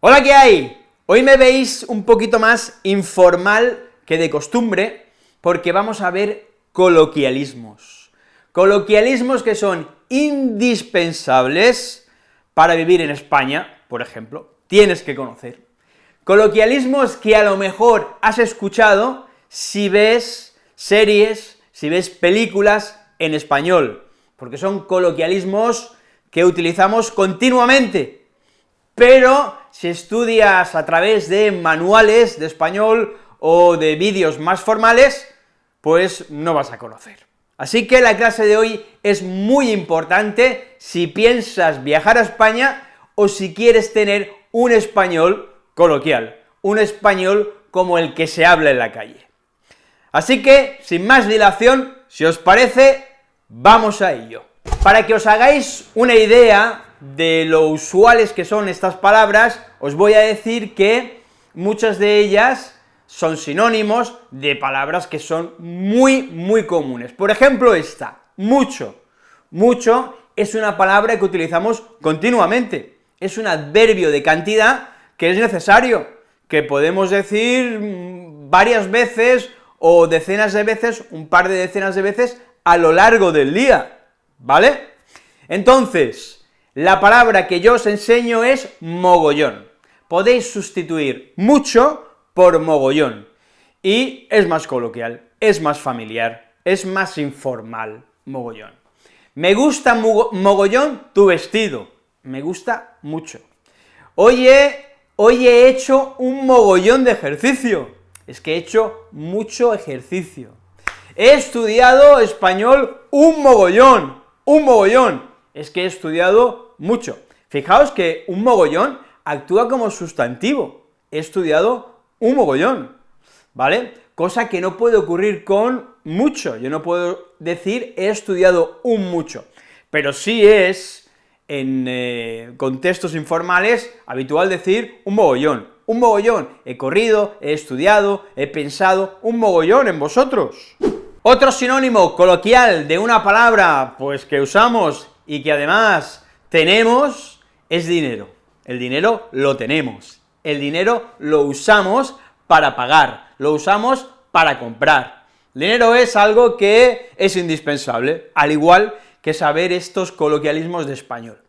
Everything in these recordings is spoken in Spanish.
Hola, ¿qué hay? Hoy me veis un poquito más informal que de costumbre, porque vamos a ver coloquialismos. Coloquialismos que son indispensables para vivir en España, por ejemplo, tienes que conocer. Coloquialismos que a lo mejor has escuchado si ves series, si ves películas en español, porque son coloquialismos que utilizamos continuamente, pero si estudias a través de manuales de español o de vídeos más formales, pues no vas a conocer. Así que la clase de hoy es muy importante si piensas viajar a España o si quieres tener un español coloquial, un español como el que se habla en la calle. Así que, sin más dilación, si os parece, vamos a ello. Para que os hagáis una idea de lo usuales que son estas palabras, os voy a decir que muchas de ellas son sinónimos de palabras que son muy, muy comunes. Por ejemplo, esta, mucho. Mucho es una palabra que utilizamos continuamente, es un adverbio de cantidad que es necesario, que podemos decir mm, varias veces o decenas de veces, un par de decenas de veces a lo largo del día, ¿vale? Entonces, la palabra que yo os enseño es mogollón. Podéis sustituir mucho por mogollón, y es más coloquial, es más familiar, es más informal, mogollón. Me gusta mogollón tu vestido, me gusta mucho. Oye, hoy he hecho un mogollón de ejercicio, es que he hecho mucho ejercicio. He estudiado español un mogollón, un mogollón, es que he estudiado mucho. Fijaos que un mogollón actúa como sustantivo, he estudiado un mogollón, ¿vale? Cosa que no puede ocurrir con mucho, yo no puedo decir he estudiado un mucho, pero sí es, en eh, contextos informales, habitual decir un mogollón, un mogollón, he corrido, he estudiado, he pensado, un mogollón en vosotros. Otro sinónimo coloquial de una palabra, pues que usamos y que además tenemos, es dinero. El dinero lo tenemos, el dinero lo usamos para pagar, lo usamos para comprar. Dinero es algo que es indispensable, al igual que saber estos coloquialismos de español.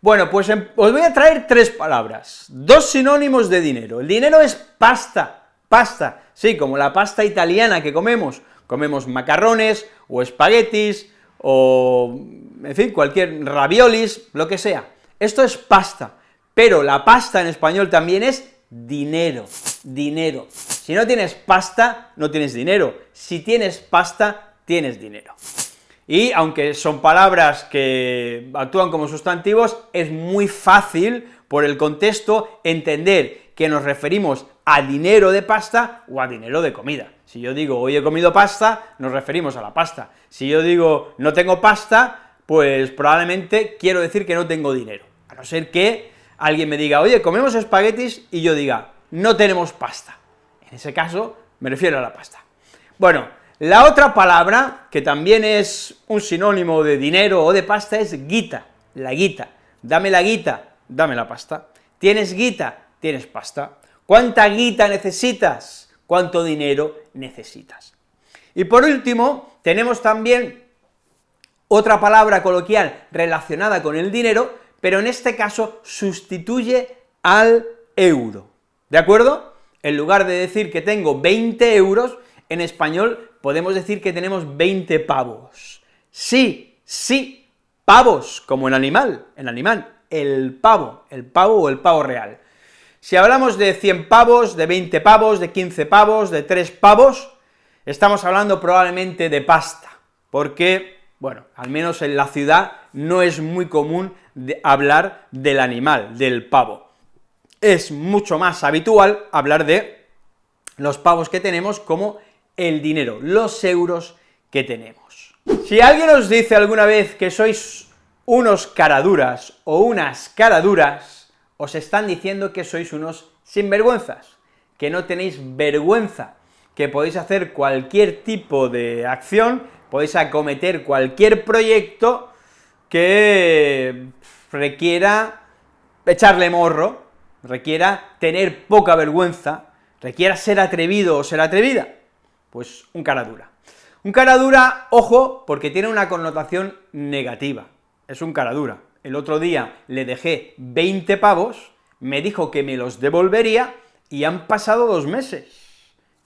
Bueno, pues em, os voy a traer tres palabras, dos sinónimos de dinero. El dinero es pasta, pasta, sí, como la pasta italiana que comemos, comemos macarrones, o espaguetis, o, en fin, cualquier raviolis, lo que sea. Esto es pasta, pero la pasta en español también es dinero, dinero. Si no tienes pasta, no tienes dinero. Si tienes pasta, tienes dinero y aunque son palabras que actúan como sustantivos, es muy fácil, por el contexto, entender que nos referimos a dinero de pasta o a dinero de comida. Si yo digo, hoy he comido pasta, nos referimos a la pasta. Si yo digo, no tengo pasta, pues probablemente quiero decir que no tengo dinero, a no ser que alguien me diga, oye, comemos espaguetis, y yo diga, no tenemos pasta. En ese caso, me refiero a la pasta. Bueno, la otra palabra, que también es un sinónimo de dinero o de pasta, es guita, la guita. Dame la guita, dame la pasta. ¿Tienes guita? Tienes pasta. ¿Cuánta guita necesitas? ¿Cuánto dinero necesitas? Y por último, tenemos también otra palabra coloquial relacionada con el dinero, pero en este caso sustituye al euro, ¿de acuerdo? En lugar de decir que tengo 20 euros, en español podemos decir que tenemos 20 pavos. Sí, sí, pavos, como el animal, el animal, el pavo, el pavo o el pavo real. Si hablamos de 100 pavos, de 20 pavos, de 15 pavos, de 3 pavos, estamos hablando probablemente de pasta, porque, bueno, al menos en la ciudad no es muy común hablar del animal, del pavo. Es mucho más habitual hablar de los pavos que tenemos como el dinero, los euros que tenemos. Si alguien os dice alguna vez que sois unos caraduras o unas caraduras, os están diciendo que sois unos sinvergüenzas, que no tenéis vergüenza, que podéis hacer cualquier tipo de acción, podéis acometer cualquier proyecto que requiera echarle morro, requiera tener poca vergüenza, requiera ser atrevido o ser atrevida, pues un cara dura. Un cara dura, ojo, porque tiene una connotación negativa, es un cara dura. El otro día le dejé 20 pavos, me dijo que me los devolvería, y han pasado dos meses.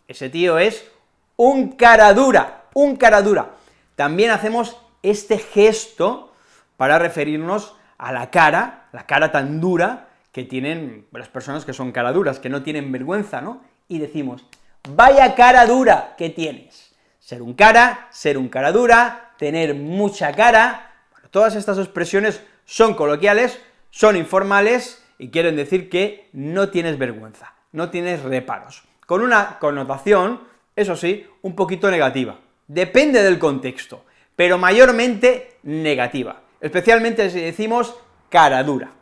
Ese tío es un cara dura, un cara dura. También hacemos este gesto para referirnos a la cara, la cara tan dura que tienen las personas que son cara duras, que no tienen vergüenza, ¿no? Y decimos, vaya cara dura que tienes. Ser un cara, ser un cara dura, tener mucha cara, todas estas expresiones son coloquiales, son informales y quieren decir que no tienes vergüenza, no tienes reparos, con una connotación, eso sí, un poquito negativa. Depende del contexto, pero mayormente negativa, especialmente si decimos cara dura.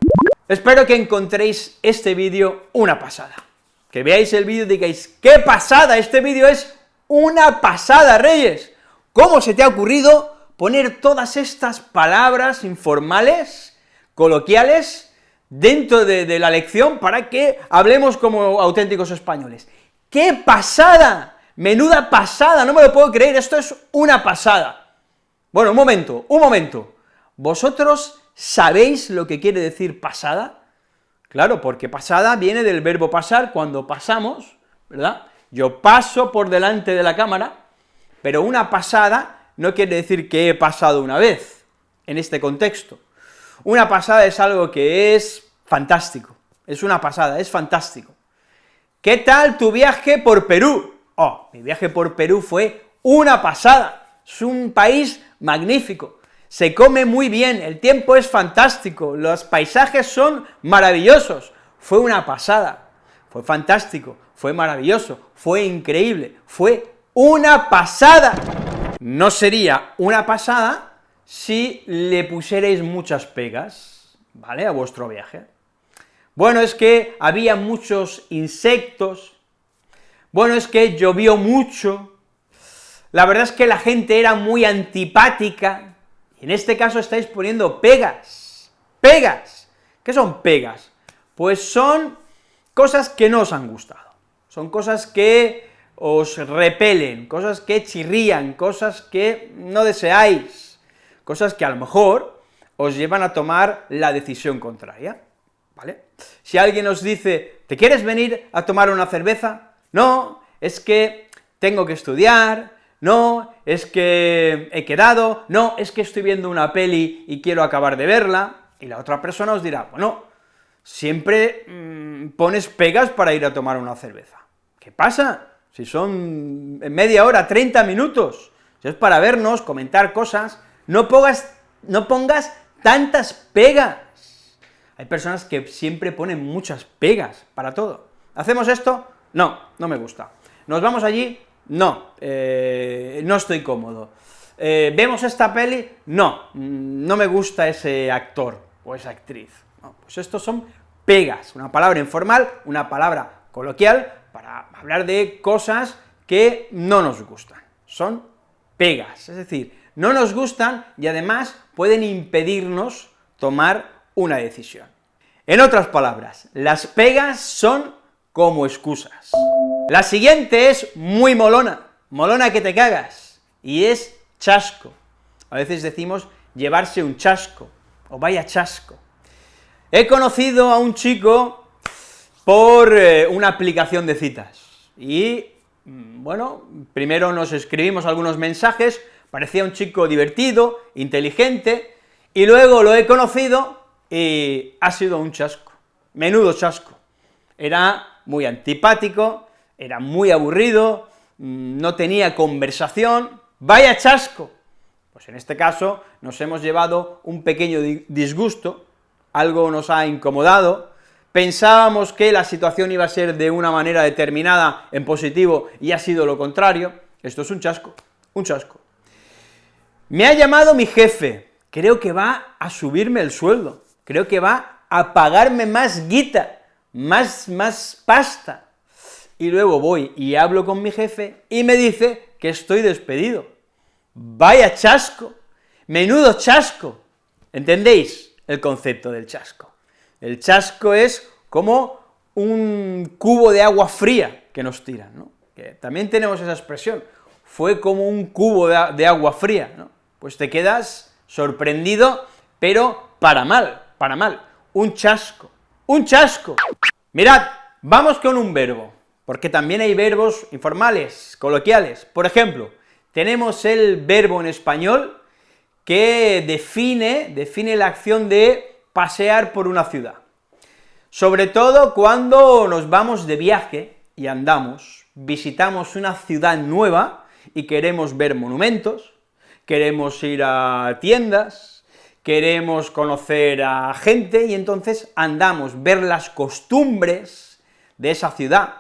Espero que encontréis este vídeo una pasada, que veáis el vídeo y digáis, ¡qué pasada! Este vídeo es una pasada, Reyes. ¿Cómo se te ha ocurrido poner todas estas palabras informales, coloquiales, dentro de, de la lección para que hablemos como auténticos españoles? ¡Qué pasada! Menuda pasada, no me lo puedo creer, esto es una pasada. Bueno, un momento, un momento. ¿Vosotros sabéis lo que quiere decir pasada? Claro, porque pasada viene del verbo pasar, cuando pasamos, ¿verdad? Yo paso por delante de la cámara, pero una pasada no quiere decir que he pasado una vez, en este contexto. Una pasada es algo que es fantástico, es una pasada, es fantástico. ¿Qué tal tu viaje por Perú? Oh, mi viaje por Perú fue una pasada, es un país magnífico, se come muy bien, el tiempo es fantástico, los paisajes son maravillosos, fue una pasada, fue fantástico, fue maravilloso, fue increíble, fue una pasada. No sería una pasada si le pusierais muchas pegas, ¿vale?, a vuestro viaje. Bueno, es que había muchos insectos, bueno, es que llovió mucho, la verdad es que la gente era muy antipática, en este caso estáis poniendo pegas, pegas. ¿Qué son pegas? Pues son cosas que no os han gustado, son cosas que os repelen, cosas que chirrían, cosas que no deseáis, cosas que a lo mejor os llevan a tomar la decisión contraria, ¿vale? Si alguien os dice, ¿te quieres venir a tomar una cerveza? No, es que tengo que estudiar, no, es que he quedado, no, es que estoy viendo una peli y quiero acabar de verla, y la otra persona os dirá, bueno, siempre mm, pones pegas para ir a tomar una cerveza. ¿Qué pasa? Si son media hora, 30 minutos, si es para vernos, comentar cosas, no pongas, no pongas tantas pegas. Hay personas que siempre ponen muchas pegas para todo. ¿Hacemos esto? No, no me gusta. ¿Nos vamos allí? No, eh, no estoy cómodo. Eh, ¿Vemos esta peli? No, no me gusta ese actor o esa actriz. pues estos son pegas, una palabra informal, una palabra coloquial, para hablar de cosas que no nos gustan. Son pegas, es decir, no nos gustan y además pueden impedirnos tomar una decisión. En otras palabras, las pegas son como excusas. La siguiente es muy molona, molona que te cagas, y es chasco. A veces decimos llevarse un chasco, o vaya chasco. He conocido a un chico por eh, una aplicación de citas, y, mm, bueno, primero nos escribimos algunos mensajes, parecía un chico divertido, inteligente, y luego lo he conocido y ha sido un chasco, menudo chasco. Era muy antipático, era muy aburrido, mm, no tenía conversación, ¡vaya chasco! Pues en este caso nos hemos llevado un pequeño disgusto, algo nos ha incomodado, pensábamos que la situación iba a ser de una manera determinada en positivo y ha sido lo contrario, esto es un chasco, un chasco. Me ha llamado mi jefe, creo que va a subirme el sueldo, creo que va a pagarme más guita, más, más pasta, y luego voy y hablo con mi jefe y me dice que estoy despedido. ¡Vaya chasco! ¡Menudo chasco! ¿Entendéis el concepto del chasco? El chasco es como un cubo de agua fría que nos tiran, ¿no? También tenemos esa expresión, fue como un cubo de, de agua fría, ¿no? Pues te quedas sorprendido, pero para mal, para mal, un chasco, un chasco. Mirad, vamos con un verbo, porque también hay verbos informales, coloquiales. Por ejemplo, tenemos el verbo en español que define, define la acción de pasear por una ciudad. Sobre todo cuando nos vamos de viaje y andamos, visitamos una ciudad nueva y queremos ver monumentos, queremos ir a tiendas, queremos conocer a gente, y entonces andamos, ver las costumbres de esa ciudad,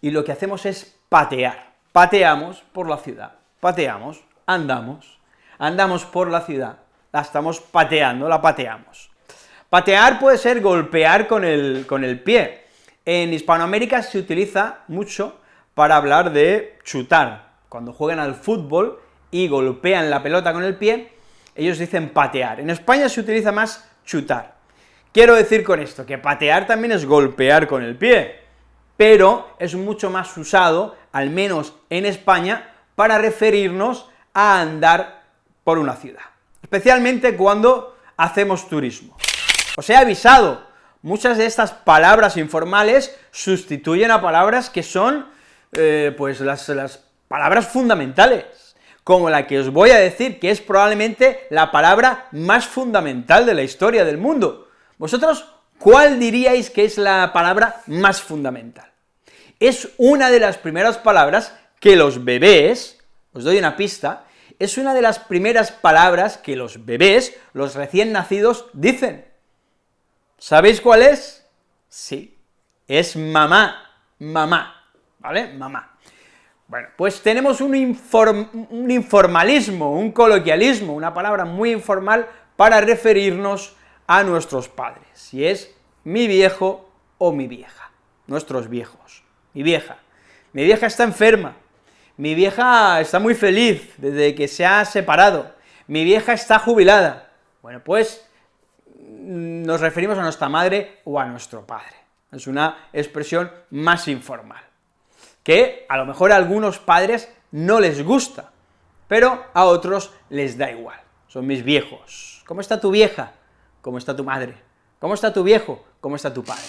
y lo que hacemos es patear, pateamos por la ciudad, pateamos, andamos, andamos por la ciudad, la estamos pateando, la pateamos. Patear puede ser golpear con el, con el pie. En Hispanoamérica se utiliza mucho para hablar de chutar. Cuando juegan al fútbol y golpean la pelota con el pie, ellos dicen patear. En España se utiliza más chutar. Quiero decir con esto, que patear también es golpear con el pie, pero es mucho más usado, al menos en España, para referirnos a andar por una ciudad, especialmente cuando hacemos turismo. Os he avisado, muchas de estas palabras informales sustituyen a palabras que son, eh, pues, las, las palabras fundamentales, como la que os voy a decir, que es probablemente la palabra más fundamental de la historia del mundo. ¿Vosotros cuál diríais que es la palabra más fundamental? Es una de las primeras palabras que los bebés, os doy una pista, es una de las primeras palabras que los bebés, los recién nacidos, dicen. ¿Sabéis cuál es? Sí, es mamá, mamá, ¿vale? Mamá. Bueno, pues tenemos un, un, informalismo, un coloquialismo, una palabra muy informal para referirnos a nuestros padres, y es mi viejo o mi vieja, nuestros viejos, mi vieja. Mi vieja está enferma, mi vieja está muy feliz desde que se ha separado, mi vieja está jubilada. Bueno, pues nos referimos a nuestra madre o a nuestro padre. Es una expresión más informal, que a lo mejor a algunos padres no les gusta, pero a otros les da igual. Son mis viejos. ¿Cómo está tu vieja? ¿Cómo está tu madre? ¿Cómo está tu viejo? ¿Cómo está tu padre?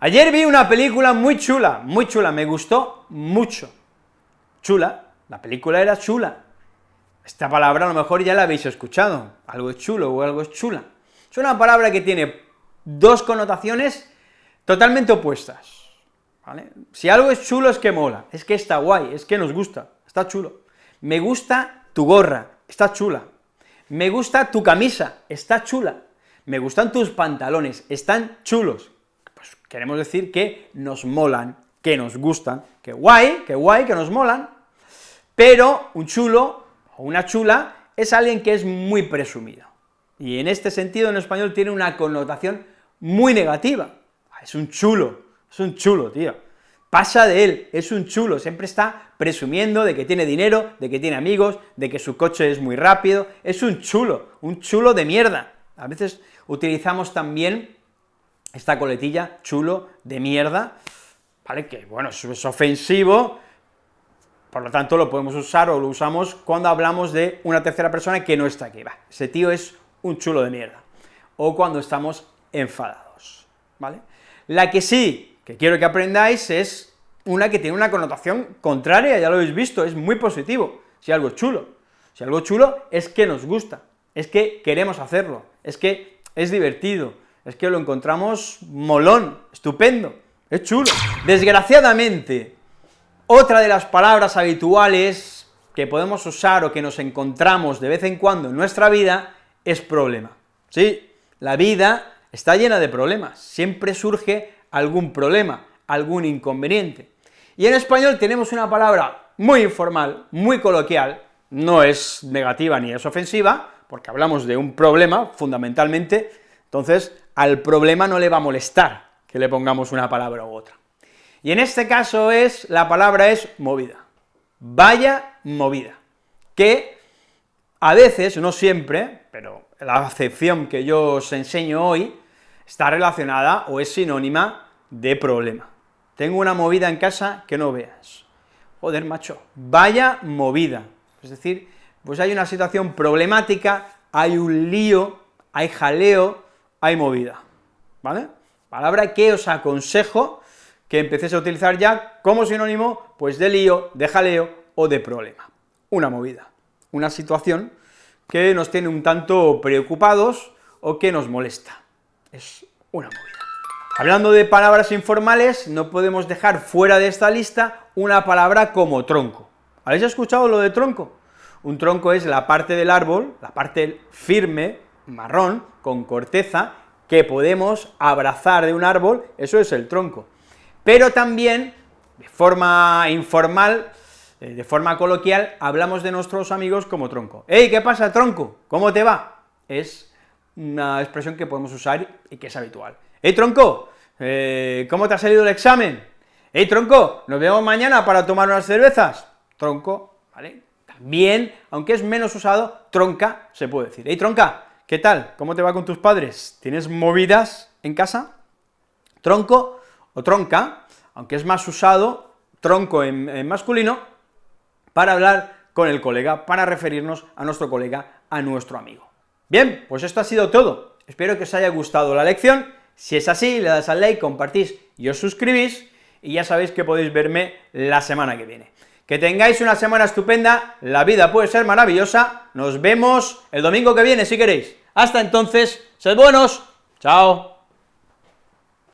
Ayer vi una película muy chula, muy chula, me gustó mucho. Chula, la película era chula. Esta palabra a lo mejor ya la habéis escuchado, algo es chulo o algo es chula. Es una palabra que tiene dos connotaciones totalmente opuestas. Si algo es chulo es que mola, es que está guay, es que nos gusta, está chulo. Me gusta tu gorra, está chula. Me gusta tu camisa, está chula. Me gustan tus pantalones, están chulos. Pues queremos decir que nos molan, que nos gustan, que guay, que guay, que nos molan, pero un chulo o una chula es alguien que es muy presumido. Y en este sentido, en español, tiene una connotación muy negativa. Ah, es un chulo, es un chulo, tío. Pasa de él, es un chulo, siempre está presumiendo de que tiene dinero, de que tiene amigos, de que su coche es muy rápido, es un chulo, un chulo de mierda. A veces utilizamos también esta coletilla, chulo de mierda, ¿vale? Que, bueno, es ofensivo, por lo tanto lo podemos usar o lo usamos cuando hablamos de una tercera persona que no está aquí, ese tío es un chulo de mierda, o cuando estamos enfadados, ¿vale? La que sí, que quiero que aprendáis, es una que tiene una connotación contraria, ya lo habéis visto, es muy positivo, si algo es chulo. Si algo es chulo es que nos gusta, es que queremos hacerlo, es que es divertido, es que lo encontramos molón, estupendo, es chulo. Desgraciadamente, otra de las palabras habituales que podemos usar o que nos encontramos de vez en cuando en nuestra vida es problema. Sí, la vida está llena de problemas, siempre surge algún problema, algún inconveniente. Y en español tenemos una palabra muy informal, muy coloquial, no es negativa ni es ofensiva, porque hablamos de un problema, fundamentalmente, entonces al problema no le va a molestar que le pongamos una palabra u otra. Y en este caso es, la palabra es movida, vaya movida, que a veces, no siempre, pero la acepción que yo os enseño hoy está relacionada o es sinónima de problema. Tengo una movida en casa que no veas. Joder, macho, vaya movida. Es decir, pues hay una situación problemática, hay un lío, hay jaleo, hay movida, ¿vale? Palabra que os aconsejo que empecéis a utilizar ya como sinónimo, pues de lío, de jaleo o de problema. Una movida, una situación que nos tiene un tanto preocupados o que nos molesta. Es una movida. Hablando de palabras informales, no podemos dejar fuera de esta lista una palabra como tronco. ¿Habéis escuchado lo de tronco? Un tronco es la parte del árbol, la parte firme, marrón, con corteza, que podemos abrazar de un árbol, eso es el tronco. Pero también, de forma informal, eh, de forma coloquial, hablamos de nuestros amigos como tronco. ¡Ey, qué pasa, tronco! ¿Cómo te va? Es una expresión que podemos usar y que es habitual. ¡Ey, tronco! Eh, ¿Cómo te ha salido el examen? ¡Ey, tronco! ¿Nos vemos mañana para tomar unas cervezas? Tronco, ¿vale? También, aunque es menos usado, tronca se puede decir. ¡Ey, tronca! ¿Qué tal? ¿Cómo te va con tus padres? ¿Tienes movidas en casa? Tronco o tronca, aunque es más usado, tronco en masculino, para hablar con el colega, para referirnos a nuestro colega, a nuestro amigo. Bien, pues esto ha sido todo. Espero que os haya gustado la lección. Si es así, le das al like, compartís y os suscribís, y ya sabéis que podéis verme la semana que viene. Que tengáis una semana estupenda, la vida puede ser maravillosa, nos vemos el domingo que viene si queréis. Hasta entonces, sed buenos, chao.